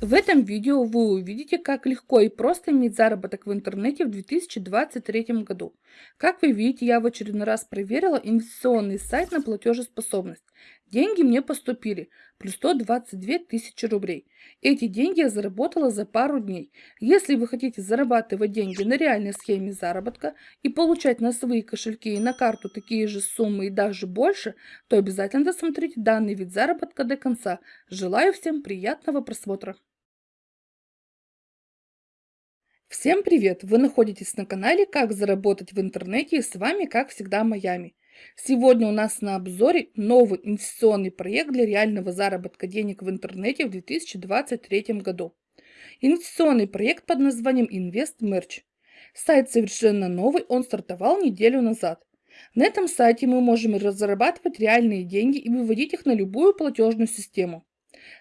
В этом видео вы увидите, как легко и просто иметь заработок в интернете в 2023 году. Как вы видите, я в очередной раз проверила инвестиционный сайт на платежеспособность. Деньги мне поступили, плюс 122 тысячи рублей. Эти деньги я заработала за пару дней. Если вы хотите зарабатывать деньги на реальной схеме заработка и получать на свои кошельки и на карту такие же суммы и даже больше, то обязательно досмотрите данный вид заработка до конца. Желаю всем приятного просмотра. Всем привет! Вы находитесь на канале «Как заработать в интернете» и с вами, как всегда, Майами. Сегодня у нас на обзоре новый инвестиционный проект для реального заработка денег в интернете в 2023 году. Инвестиционный проект под названием InvestMerch. Сайт совершенно новый, он стартовал неделю назад. На этом сайте мы можем разрабатывать реальные деньги и выводить их на любую платежную систему.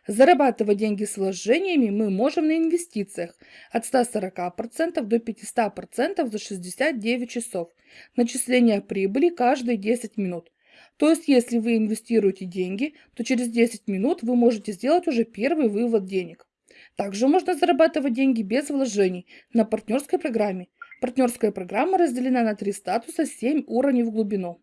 Зарабатывать деньги с вложениями мы можем на инвестициях от 140% до 500% за 69 часов. Начисление прибыли каждые 10 минут. То есть, если вы инвестируете деньги, то через 10 минут вы можете сделать уже первый вывод денег. Также можно зарабатывать деньги без вложений на партнерской программе. Партнерская программа разделена на три статуса 7 уровней в глубину.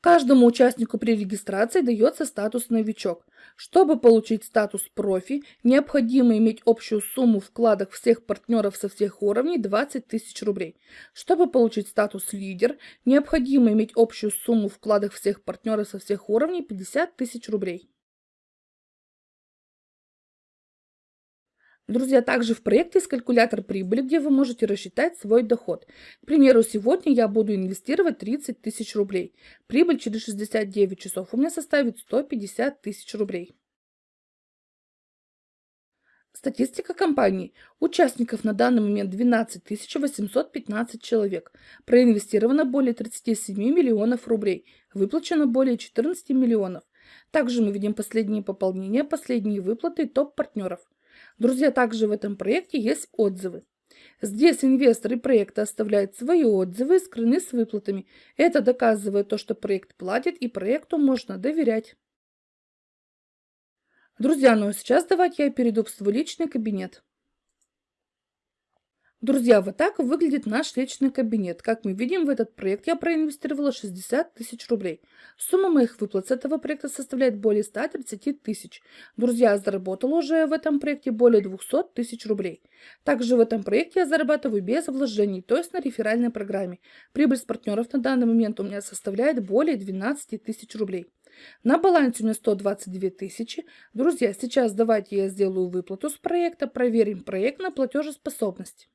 Каждому участнику при регистрации дается статус «Новичок». Чтобы получить статус «Профи», необходимо иметь общую сумму вкладок всех партнеров со всех уровней 20 тысяч рублей. Чтобы получить статус «Лидер», необходимо иметь общую сумму вкладок всех партнеров со всех уровней 50 тысяч рублей. Друзья, также в проекте есть калькулятор прибыли, где вы можете рассчитать свой доход. К примеру, сегодня я буду инвестировать 30 тысяч рублей. Прибыль через 69 часов у меня составит 150 тысяч рублей. Статистика компании. Участников на данный момент 12 815 человек. Проинвестировано более 37 миллионов рублей. Выплачено более 14 миллионов. Также мы видим последние пополнения, последние выплаты топ-партнеров. Друзья, также в этом проекте есть отзывы. Здесь инвесторы проекта оставляют свои отзывы скрыны с выплатами. Это доказывает то, что проект платит и проекту можно доверять. Друзья, ну а сейчас давайте я перейду в свой личный кабинет. Друзья, вот так выглядит наш личный кабинет. Как мы видим, в этот проект я проинвестировала 60 тысяч рублей. Сумма моих выплат с этого проекта составляет более 130 тысяч. Друзья, я заработала уже в этом проекте более 200 тысяч рублей. Также в этом проекте я зарабатываю без вложений, то есть на реферальной программе. Прибыль с партнеров на данный момент у меня составляет более 12 тысяч рублей. На балансе у меня 122 тысячи. Друзья, сейчас давайте я сделаю выплату с проекта, проверим проект на платежеспособность.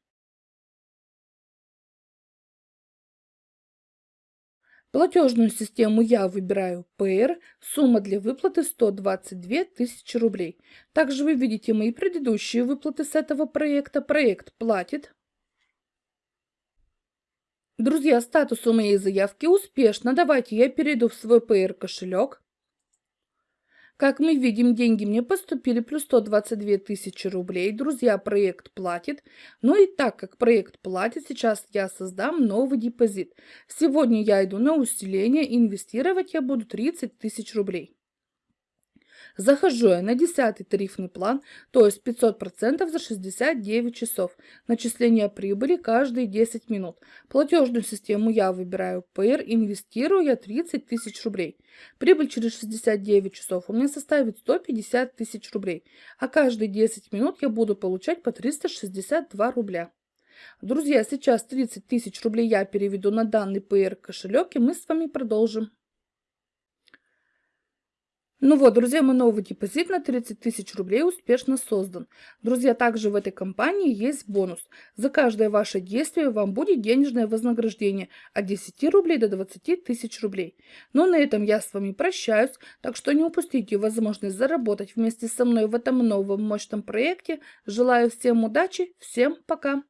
Платежную систему я выбираю PR, сумма для выплаты 122 тысячи рублей. Также вы видите мои предыдущие выплаты с этого проекта. Проект платит. Друзья, статус у моей заявки успешно. Давайте я перейду в свой PR кошелек. Как мы видим, деньги мне поступили плюс 122 тысячи рублей. Друзья, проект платит. Ну и так как проект платит, сейчас я создам новый депозит. Сегодня я иду на усиление, инвестировать я буду 30 тысяч рублей. Захожу я на 10 тарифный план, то есть 500% за 69 часов. Начисление прибыли каждые 10 минут. Платежную систему я выбираю PR, инвестирую я 30 тысяч рублей. Прибыль через 69 часов у меня составит 150 тысяч рублей, а каждые 10 минут я буду получать по 362 рубля. Друзья, сейчас 30 тысяч рублей я переведу на данный PR кошелек и мы с вами продолжим. Ну вот, друзья, мой новый депозит на 30 тысяч рублей успешно создан. Друзья, также в этой компании есть бонус. За каждое ваше действие вам будет денежное вознаграждение от 10 рублей до 20 тысяч рублей. Но на этом я с вами прощаюсь, так что не упустите возможность заработать вместе со мной в этом новом мощном проекте. Желаю всем удачи, всем пока!